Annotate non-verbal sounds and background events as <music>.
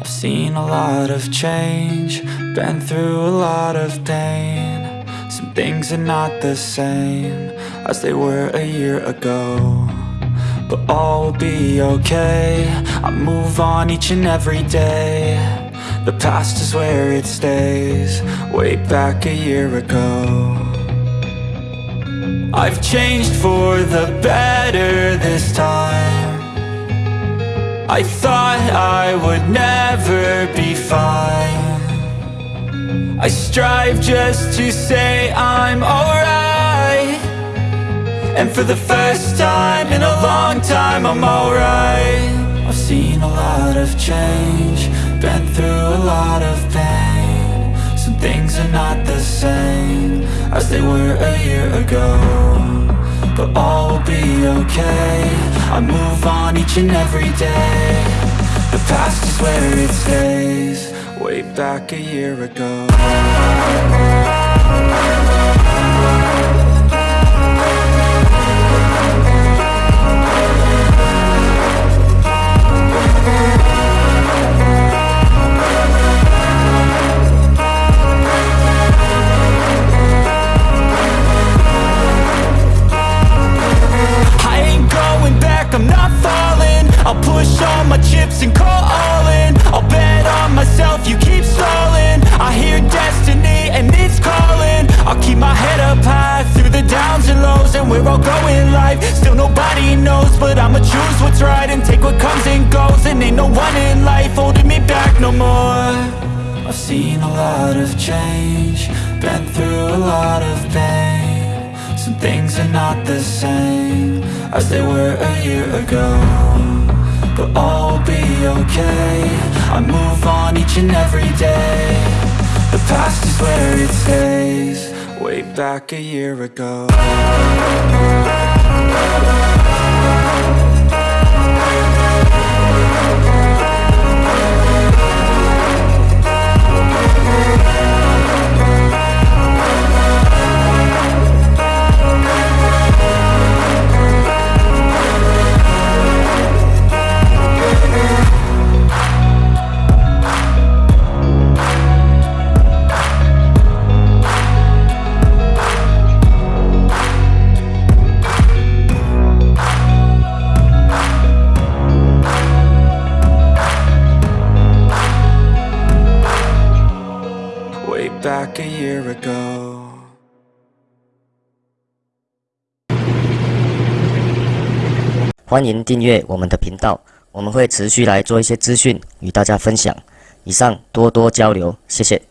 I've seen a lot of change, been through a lot of pain. Some things are not the same as they were a year ago. But all will be okay, I move on each and every day. The past is where it stays, way back a year ago. I've changed for the better this time. I thought I would never be fine. I strive just to say I'm alright. And for the first time in a long time I'm alright. I've seen a lot of change Been through a lot of pain. Some things are not the same As they were a year ago But all will be okay. I move on each and every day The past is where it stays. Way back a year ago seen a lot of change Been through a lot of pain. Some things are not the same As they were a year ago But all will be okay. I move on each and every day. The past is where it stays Way back a year ago <laughs> 欢迎订阅我们的频道。我们会持续来做一些资讯与大家分享。以上多多交流谢谢。